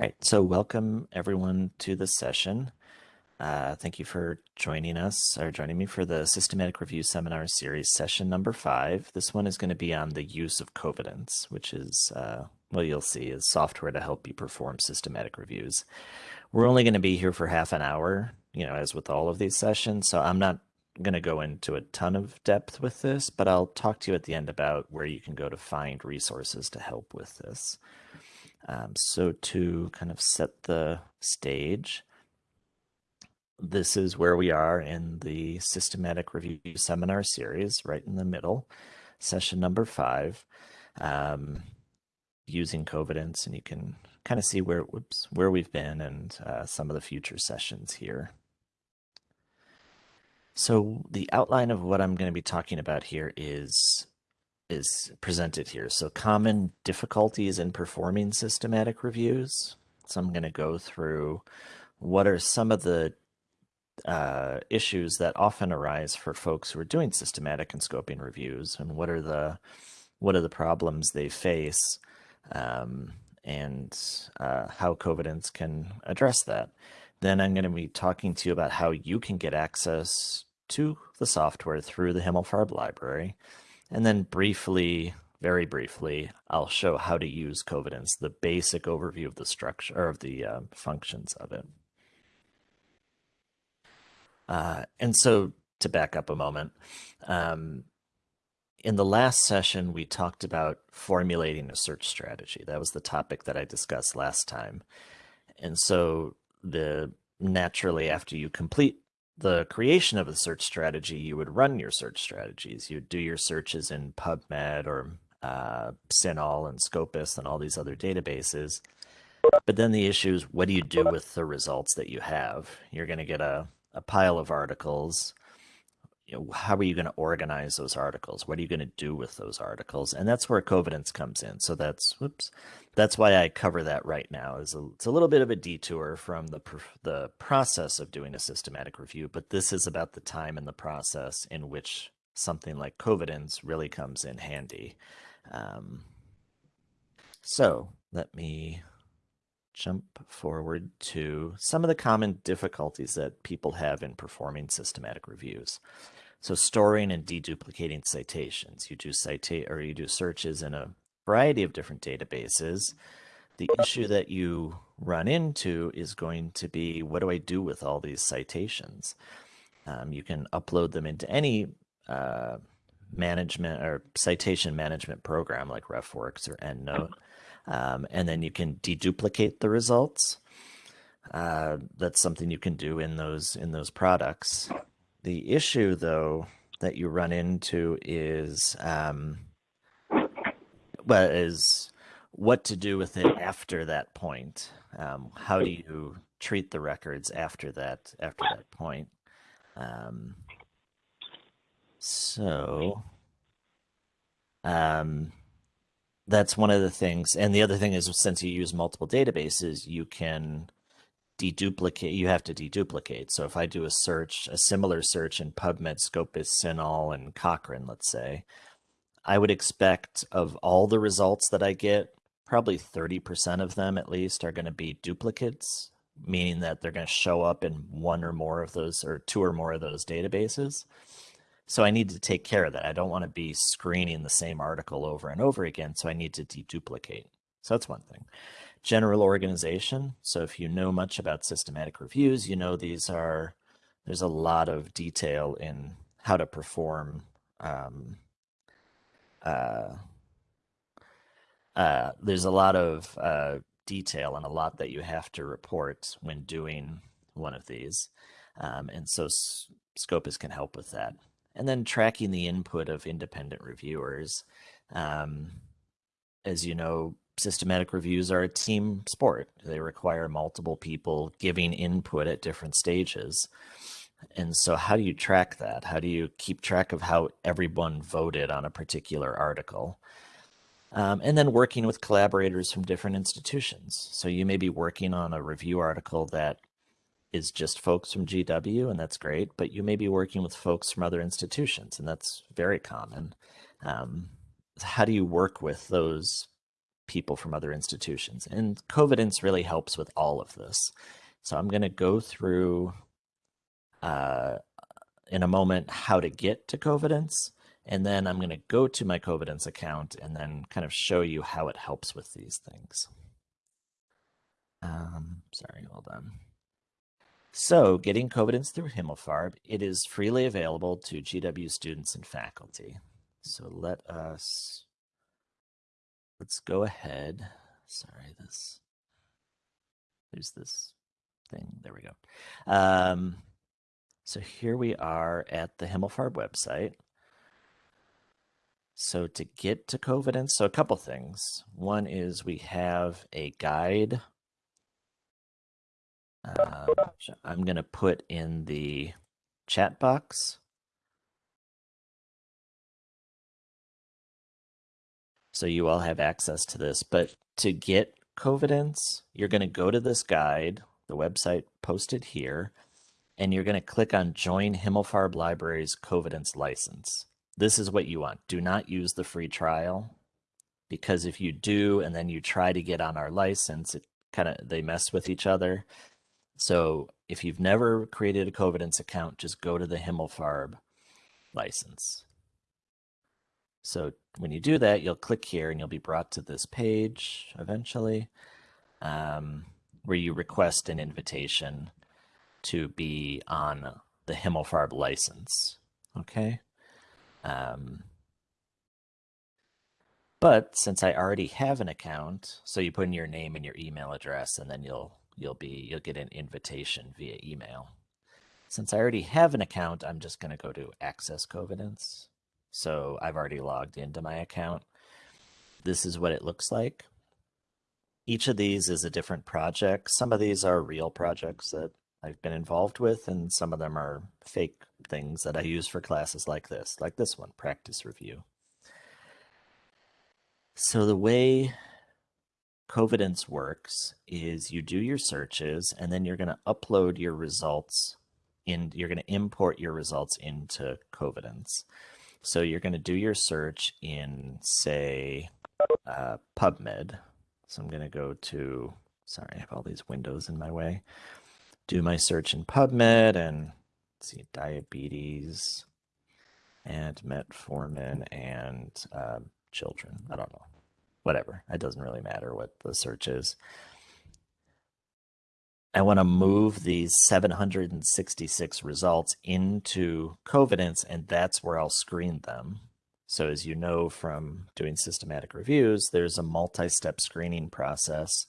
right, so welcome everyone to the session. Uh, thank you for joining us or joining me for the Systematic Review Seminar Series session number five. This one is going to be on the use of Covidence, which is, uh, well, you'll see, is software to help you perform systematic reviews. We're only going to be here for half an hour, you know, as with all of these sessions, so I'm not going to go into a ton of depth with this, but I'll talk to you at the end about where you can go to find resources to help with this. Um, so to kind of set the stage, this is where we are in the systematic review seminar series, right in the middle, session number five, um, using Covidence, and you can kind of see where whoops, where we've been and uh, some of the future sessions here. So the outline of what I'm going to be talking about here is is presented here. So common difficulties in performing systematic reviews. So I'm going to go through what are some of the uh, issues that often arise for folks who are doing systematic and scoping reviews, and what are the what are the problems they face, um, and uh, how Covidence can address that. Then I'm going to be talking to you about how you can get access to the software through the Himmelfarb library. And then briefly, very briefly, I'll show how to use Covidence, the basic overview of the structure or of the uh, functions of it. Uh, and so to back up a moment, um, in the last session, we talked about formulating a search strategy. That was the topic that I discussed last time. And so the naturally after you complete the creation of a search strategy, you would run your search strategies. You'd do your searches in PubMed or uh, CINAHL and Scopus and all these other databases. But then the issue is, what do you do with the results that you have? You're going to get a, a pile of articles you know, how are you going to organize those articles? What are you going to do with those articles? And that's where Covidence comes in. So that's, whoops, that's why I cover that right now. Is a, it's a little bit of a detour from the the process of doing a systematic review, but this is about the time and the process in which something like Covidence really comes in handy. Um, so let me jump forward to some of the common difficulties that people have in performing systematic reviews. So storing and deduplicating citations. You do cite or you do searches in a variety of different databases. The issue that you run into is going to be, what do I do with all these citations? Um, you can upload them into any uh, management or citation management program like RefWorks or EndNote. Um, and then you can deduplicate the results. Uh, that's something you can do in those in those products. The issue, though, that you run into is um, well, is what to do with it after that point. Um, how do you treat the records after that after that point? Um, so, um, that's one of the things. And the other thing is, since you use multiple databases, you can deduplicate, you have to deduplicate. So if I do a search, a similar search in PubMed, Scopus, CINAHL, and Cochrane, let's say, I would expect of all the results that I get, probably 30% of them at least are going to be duplicates, meaning that they're going to show up in one or more of those or two or more of those databases. So I need to take care of that. I don't want to be screening the same article over and over again. So I need to deduplicate. So that's one thing general organization. So if you know much about systematic reviews, you know these are, there's a lot of detail in how to perform um, uh, uh, there's a lot of uh, detail and a lot that you have to report when doing one of these. Um, and so Scopus can help with that. And then tracking the input of independent reviewers. Um, as you know, systematic reviews are a team sport. They require multiple people giving input at different stages. And so how do you track that? How do you keep track of how everyone voted on a particular article? Um, and then working with collaborators from different institutions. So you may be working on a review article that is just folks from GW, and that's great, but you may be working with folks from other institutions, and that's very common. Um, how do you work with those people from other institutions. And Covidence really helps with all of this. So I'm going to go through uh, in a moment how to get to Covidence. And then I'm going to go to my Covidence account and then kind of show you how it helps with these things. Um, sorry, hold on. So getting Covidence through Himmelfarb, it is freely available to GW students and faculty. So let us, let's go ahead. Sorry, this, there's this thing. There we go. Um, so here we are at the Himmelfarb website. So to get to Covidence, so a couple things. One is we have a guide um, I'm going to put in the chat box. So you all have access to this. But to get Covidence, you're going to go to this guide, the website posted here, and you're going to click on Join Himmelfarb Libraries Covidence License. This is what you want. Do not use the free trial because if you do and then you try to get on our license, it kind of they mess with each other. So if you've never created a Covidence account, just go to the Himmelfarb license. So when you do that, you'll click here and you'll be brought to this page eventually um, where you request an invitation to be on the Himmelfarb license. Okay. Um, but since I already have an account, so you put in your name and your email address, and then you'll you'll be you'll get an invitation via email. Since I already have an account, I'm just going to go to Access Covidence. So I've already logged into my account. This is what it looks like. Each of these is a different project. Some of these are real projects that I've been involved with, and some of them are fake things that I use for classes like this, like this one, Practice Review. So the way Covidence works is you do your searches and then you're going to upload your results in, you're going to import your results into Covidence. So you're going to do your search in, say, uh, PubMed. So I'm going to go to, sorry, I have all these windows in my way. Do my search in PubMed and see diabetes and metformin and uh, children. I don't know whatever. It doesn't really matter what the search is. I want to move these 766 results into Covidence, and that's where I'll screen them. So as you know from doing systematic reviews, there's a multi-step screening process.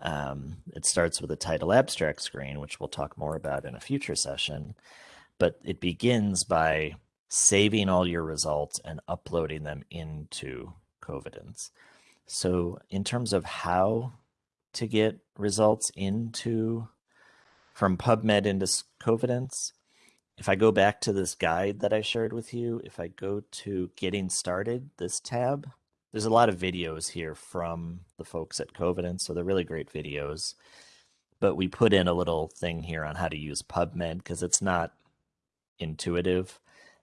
Um, it starts with a title abstract screen, which we'll talk more about in a future session, but it begins by saving all your results and uploading them into Covidence. So in terms of how to get results into from PubMed into Covidence, if I go back to this guide that I shared with you, if I go to getting started, this tab, there's a lot of videos here from the folks at Covidence. So they're really great videos, but we put in a little thing here on how to use PubMed because it's not intuitive.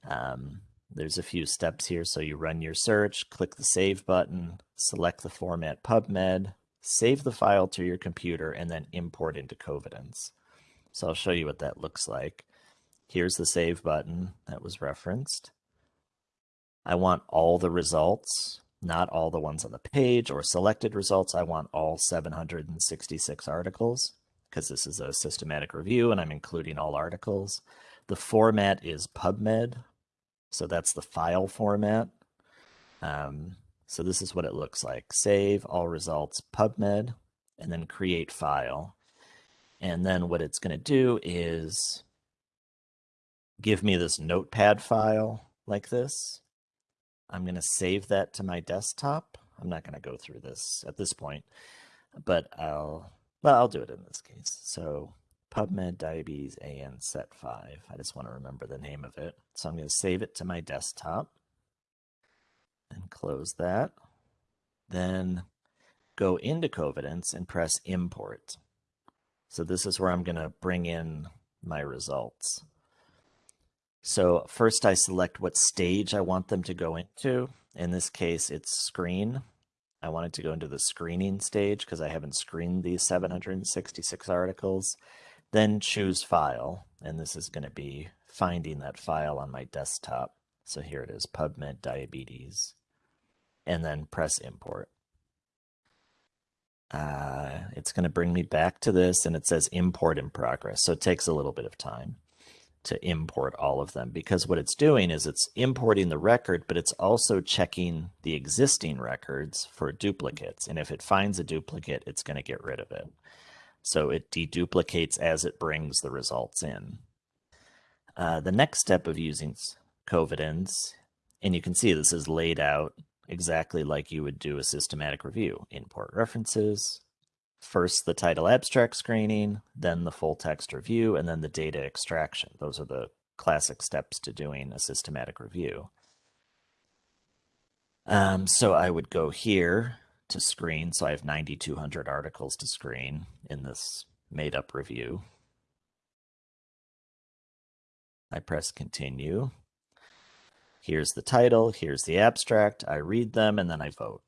Um, there's a few steps here. So you run your search, click the save button, select the format PubMed, save the file to your computer, and then import into Covidence. So I'll show you what that looks like. Here's the save button that was referenced. I want all the results, not all the ones on the page or selected results. I want all 766 articles because this is a systematic review and I'm including all articles. The format is PubMed, so that's the file format. Um, so this is what it looks like. Save all results PubMed and then create file. And then what it's going to do is give me this notepad file like this. I'm going to save that to my desktop. I'm not going to go through this at this point, but I'll, well, I'll do it in this case. So PubMed Diabetes AN Set 5. I just want to remember the name of it. So I'm going to save it to my desktop and close that. Then go into Covidence and press Import. So this is where I'm going to bring in my results. So first I select what stage I want them to go into. In this case, it's screen. I wanted to go into the screening stage because I haven't screened these 766 articles. Then choose file, and this is going to be finding that file on my desktop. So here it is, PubMed Diabetes, and then press import. Uh, it's going to bring me back to this and it says import in progress. So it takes a little bit of time to import all of them because what it's doing is it's importing the record, but it's also checking the existing records for duplicates. And if it finds a duplicate, it's going to get rid of it. So it deduplicates as it brings the results in. Uh, the next step of using Covidence, and you can see this is laid out exactly like you would do a systematic review. Import references, first the title abstract screening, then the full text review, and then the data extraction. Those are the classic steps to doing a systematic review. Um, so I would go here to screen. So I have 9,200 articles to screen in this made up review. I press continue. Here's the title, here's the abstract. I read them and then I vote.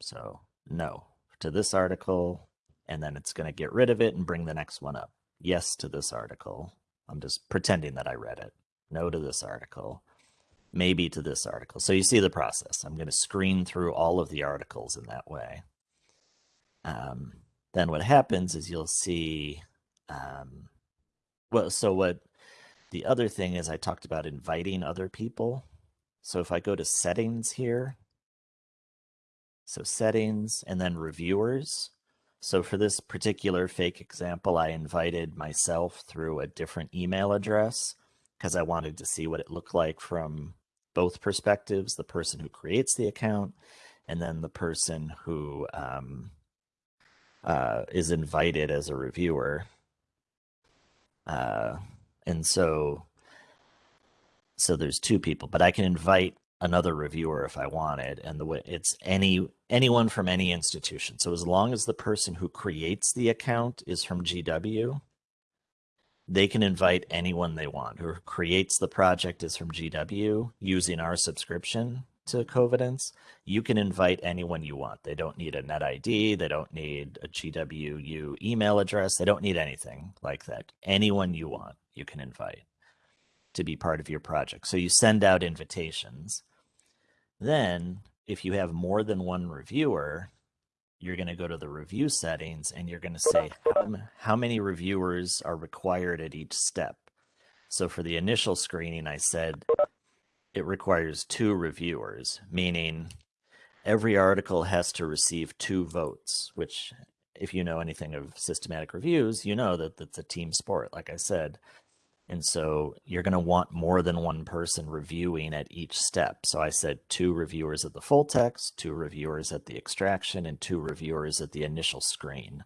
So no to this article, and then it's going to get rid of it and bring the next one up. Yes to this article. I'm just pretending that I read it. No to this article. Maybe to this article. So you see the process. I'm going to screen through all of the articles in that way. Um, then what happens is you'll see, um, well, so what the other thing is I talked about inviting other people. So if I go to settings here, so settings and then reviewers. So for this particular fake example, I invited myself through a different email address because I wanted to see what it looked like from both perspectives, the person who creates the account and then the person who um, uh, is invited as a reviewer. Uh, and so so there's two people, but I can invite another reviewer if I wanted, and the way it's any anyone from any institution. So as long as the person who creates the account is from GW, they can invite anyone they want. Who creates the project is from GW using our subscription to Covidence. You can invite anyone you want. They don't need a net ID. They don't need a GWU email address. They don't need anything like that. Anyone you want, you can invite to be part of your project. So you send out invitations. Then, if you have more than one reviewer, you're going to go to the review settings and you're going to say how, how many reviewers are required at each step. So for the initial screening, I said it requires two reviewers, meaning every article has to receive two votes, which if you know anything of systematic reviews, you know that that's a team sport, like I said. And so you're going to want more than one person reviewing at each step. So I said two reviewers at the full text, two reviewers at the extraction, and two reviewers at the initial screen.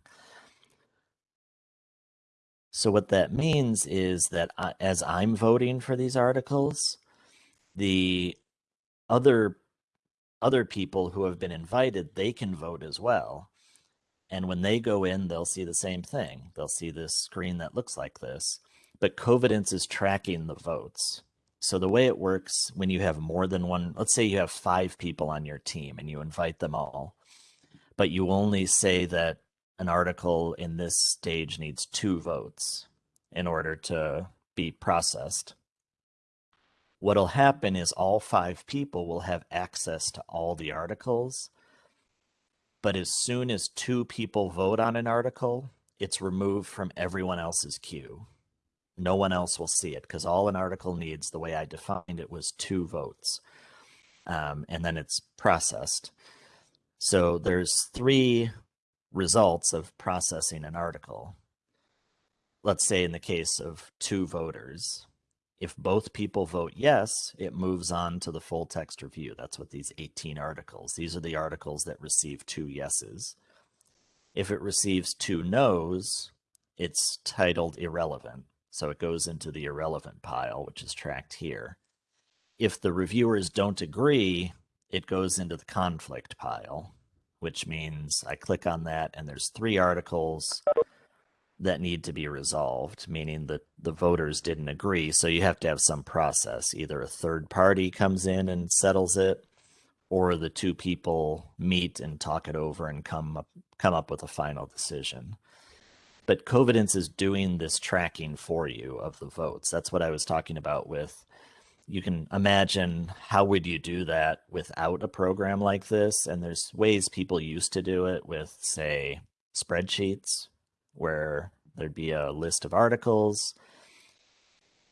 So what that means is that I, as I'm voting for these articles, the other other people who have been invited, they can vote as well. And when they go in, they'll see the same thing. They'll see this screen that looks like this but Covidence is tracking the votes. So the way it works when you have more than one, let's say you have five people on your team and you invite them all, but you only say that an article in this stage needs two votes in order to be processed. What'll happen is all five people will have access to all the articles, but as soon as two people vote on an article, it's removed from everyone else's queue no one else will see it because all an article needs, the way I defined it, was two votes. Um, and then it's processed. So there's three results of processing an article. Let's say in the case of two voters, if both people vote yes, it moves on to the full text review. That's what these 18 articles, these are the articles that receive two yeses. If it receives two no's, it's titled irrelevant. So it goes into the irrelevant pile, which is tracked here. If the reviewers don't agree, it goes into the conflict pile, which means I click on that and there's three articles that need to be resolved, meaning that the voters didn't agree. So you have to have some process. Either a third party comes in and settles it, or the two people meet and talk it over and come up come up with a final decision. But Covidence is doing this tracking for you of the votes. That's what I was talking about with you can imagine how would you do that without a program like this and there's ways people used to do it with say spreadsheets where there'd be a list of articles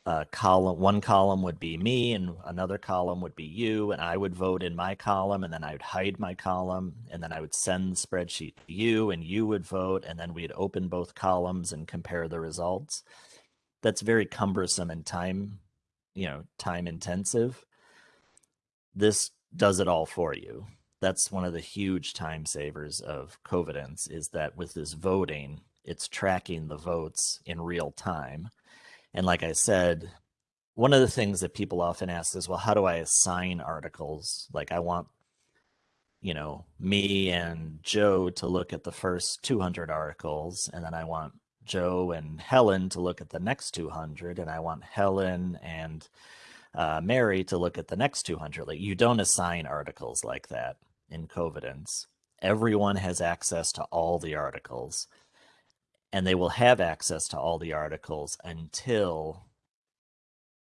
a column one column would be me and another column would be you and i would vote in my column and then i would hide my column and then i would send the spreadsheet to you and you would vote and then we'd open both columns and compare the results. That's very cumbersome and time you know time intensive. This does it all for you. That's one of the huge time savers of covidence is that with this voting it's tracking the votes in real time and like i said one of the things that people often ask is well how do i assign articles like i want you know me and joe to look at the first 200 articles and then i want Joe and Helen to look at the next 200, and I want Helen and uh, Mary to look at the next 200. Like you don't assign articles like that in Covidence. Everyone has access to all the articles, and they will have access to all the articles until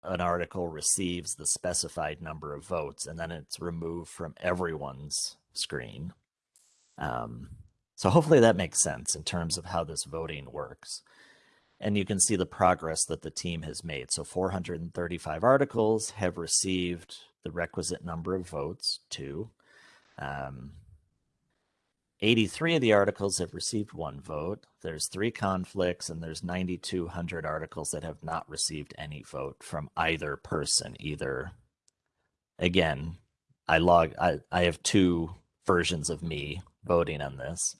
an article receives the specified number of votes, and then it's removed from everyone's screen. Um, so hopefully that makes sense in terms of how this voting works. And you can see the progress that the team has made. So 435 articles have received the requisite number of votes, two. Um, 83 of the articles have received one vote. There's three conflicts, and there's 9,200 articles that have not received any vote from either person. Either, again, I log. I I have two versions of me voting on this.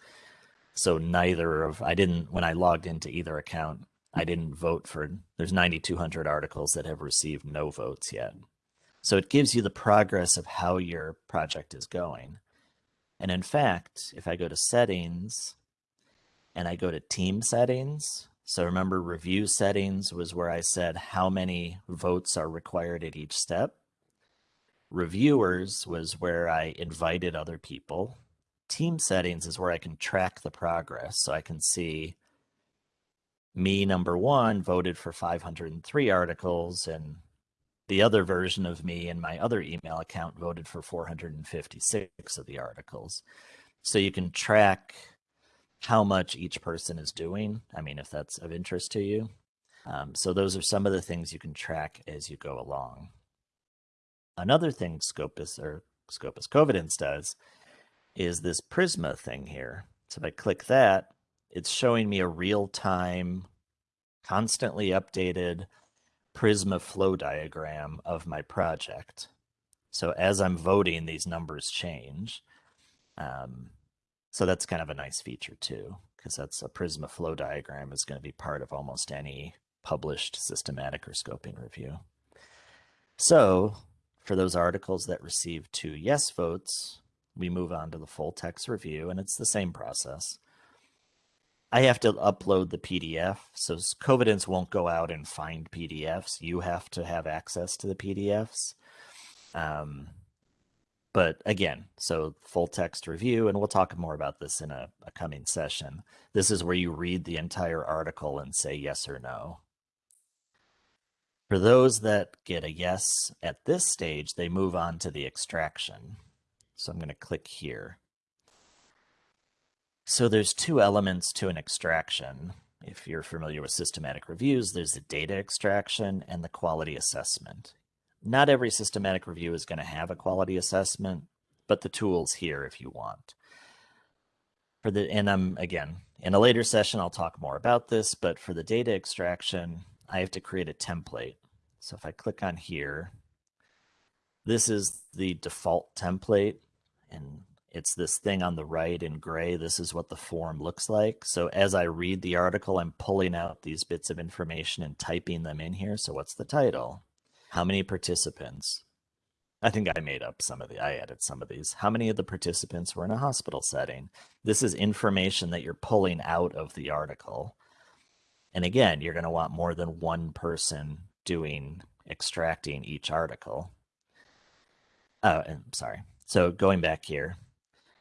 So neither of I didn't when I logged into either account, I didn't vote for there's 9200 articles that have received no votes yet. So it gives you the progress of how your project is going. And in fact, if I go to settings and I go to team settings, so remember review settings was where I said how many votes are required at each step. Reviewers was where I invited other people team settings is where I can track the progress. So I can see me, number one, voted for 503 articles, and the other version of me in my other email account voted for 456 of the articles. So you can track how much each person is doing. I mean, if that's of interest to you. Um, so those are some of the things you can track as you go along. Another thing Scopus or Scopus Covidence does is this Prisma thing here. So if I click that, it's showing me a real-time, constantly updated Prisma flow diagram of my project. So as I'm voting, these numbers change. Um, so that's kind of a nice feature too, because that's a Prisma flow diagram is going to be part of almost any published systematic or scoping review. So for those articles that receive two yes votes, we move on to the full text review, and it's the same process. I have to upload the PDF, so Covidence won't go out and find PDFs. You have to have access to the PDFs. Um, but again, so full text review, and we'll talk more about this in a, a coming session. This is where you read the entire article and say yes or no. For those that get a yes at this stage, they move on to the extraction. So I'm going to click here. So there's two elements to an extraction. If you're familiar with systematic reviews, there's the data extraction and the quality assessment. Not every systematic review is going to have a quality assessment, but the tool's here if you want. For the and I'm again in a later session I'll talk more about this, but for the data extraction, I have to create a template. So if I click on here, this is the default template and it's this thing on the right in gray. This is what the form looks like. So as I read the article, I'm pulling out these bits of information and typing them in here. So what's the title? How many participants? I think I made up some of the, I added some of these. How many of the participants were in a hospital setting? This is information that you're pulling out of the article. And again, you're going to want more than one person doing extracting each article. Oh, and sorry so going back here,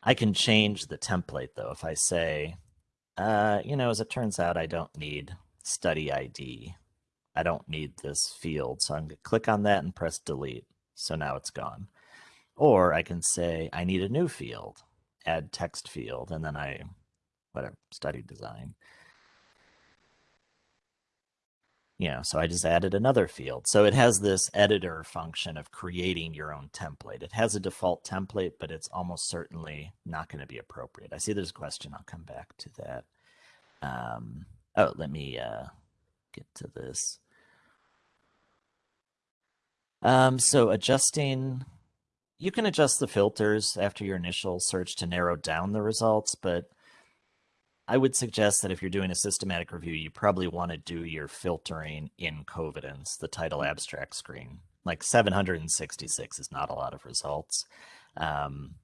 I can change the template though. If I say, uh, you know, as it turns out, I don't need study ID. I don't need this field. So I'm going to click on that and press delete. So now it's gone. Or I can say, I need a new field, add text field, and then I, whatever, study design. You know, so I just added another field. So it has this editor function of creating your own template. It has a default template, but it's almost certainly not going to be appropriate. I see there's a question. I'll come back to that. Um, oh, let me uh, get to this. Um, so adjusting, you can adjust the filters after your initial search to narrow down the results, but I would suggest that if you're doing a systematic review, you probably want to do your filtering in Covidence, the title mm-hmm. abstract screen. Like 766 is not a lot of results um,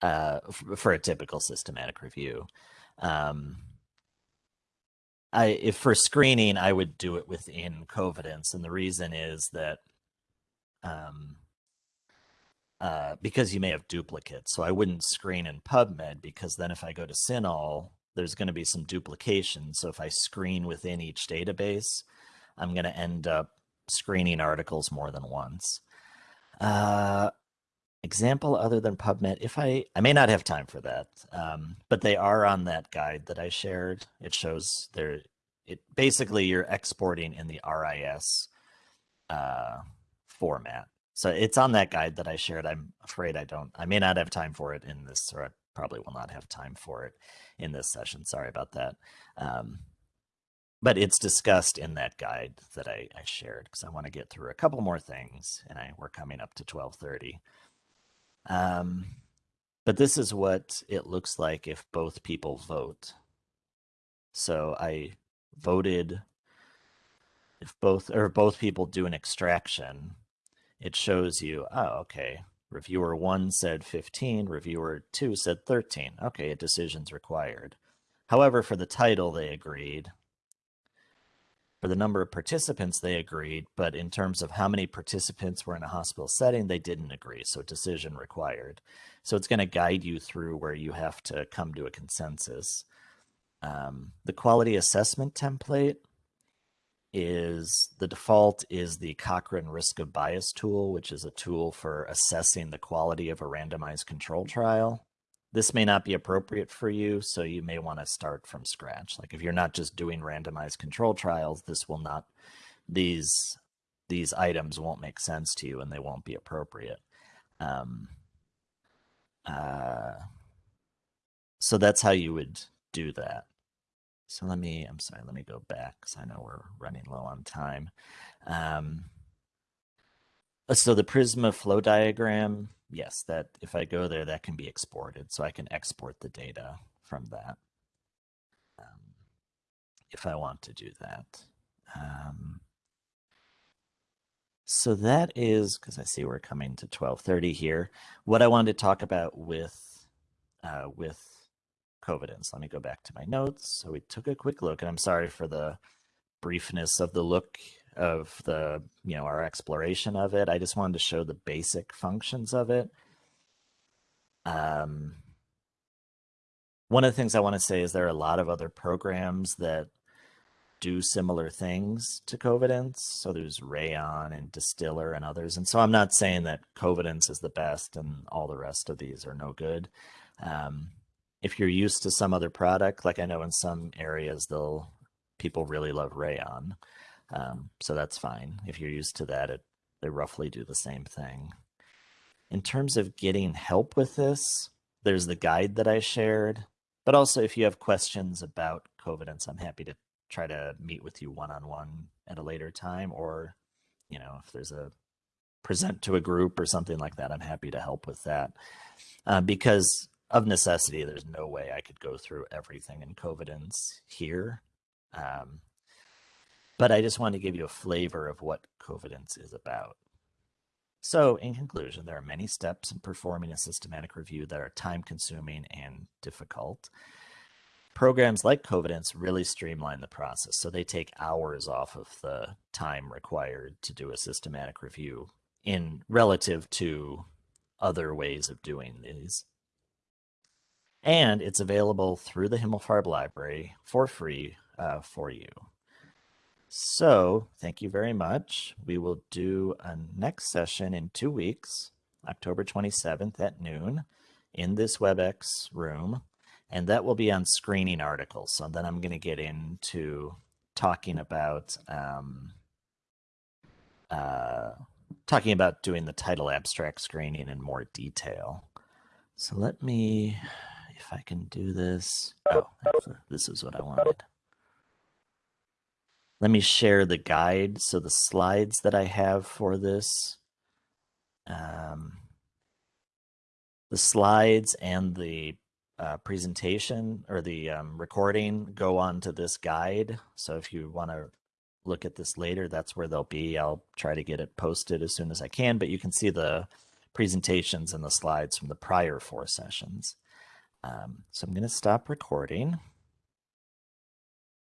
uh, for a typical systematic review. Um, I if for screening, I would do it within Covidence, and the reason is that um, uh, because you may have duplicates. So I wouldn't screen in PubMed because then if I go to CINAHL, there's going to be some duplication. So if I screen within each database, I'm going to end up screening articles more than once. Uh, example other than PubMed, if I, I may not have time for that, um, but they are on that guide that I shared. It shows there, it basically you're exporting in the RIS uh, format. So it's on that guide that I shared. I'm afraid I don't, I may not have time for it in this, or I probably will not have time for it in this session. Sorry about that. Um, but it's discussed in that guide that I, I shared because I want to get through a couple more things and I we're coming up to 1230. Um, but this is what it looks like if both people vote. So I voted, if both or both people do an extraction, it shows you, oh, okay, reviewer one said 15, reviewer two said 13. Okay, a decision's required. However, for the title, they agreed. For the number of participants, they agreed, but in terms of how many participants were in a hospital setting, they didn't agree, so decision required. So it's going to guide you through where you have to come to a consensus. Um, the quality assessment template is the default is the Cochrane risk of bias tool, which is a tool for assessing the quality of a randomized control trial this may not be appropriate for you, so you may want to start from scratch. Like if you're not just doing randomized control trials, this will not, these, these items won't make sense to you and they won't be appropriate. Um, uh, so that's how you would do that. So let me, I'm sorry, let me go back because I know we're running low on time. Um, so the Prisma flow diagram, yes, that if I go there, that can be exported. So I can export the data from that um, if I want to do that. Um, so that is, because I see we're coming to 1230 here, what I wanted to talk about with, uh, with Covidence. Let me go back to my notes. So we took a quick look, and I'm sorry for the briefness of the look of the, you know, our exploration of it. I just wanted to show the basic functions of it. Um, one of the things I want to say is there are a lot of other programs that do similar things to Covidence. So there's Rayyan and Distiller and others. And so I'm not saying that Covidence is the best and all the rest of these are no good. Um, if you're used to some other product, like I know in some areas, they'll people really love Rayyan. Um, so that's fine. If you're used to that, it, they roughly do the same thing. In terms of getting help with this, there's the guide that I shared, but also if you have questions about Covidence, I'm happy to try to meet with you one-on-one -on -one at a later time, or, you know, if there's a present to a group or something like that, I'm happy to help with that. Uh, because of necessity, there's no way I could go through everything in Covidence here. Um, but I just want to give you a flavor of what Covidence is about. So, in conclusion, there are many steps in performing a systematic review that are time consuming and difficult. Programs like Covidence really streamline the process, so they take hours off of the time required to do a systematic review in relative to other ways of doing these. And it's available through the Himmelfarb Library for free uh, for you. So thank you very much. We will do a next session in two weeks, October 27th at noon in this WebEx room. And that will be on screening articles. So then I'm going to get into talking about um, uh, talking about doing the title abstract screening in more detail. So let me, if I can do this. Oh, this is what I wanted. Let me share the guide. So the slides that I have for this, um, the slides and the uh, presentation or the um, recording go on to this guide. So if you want to look at this later, that's where they'll be. I'll try to get it posted as soon as I can, but you can see the presentations and the slides from the prior four sessions. Um, so I'm going to stop recording.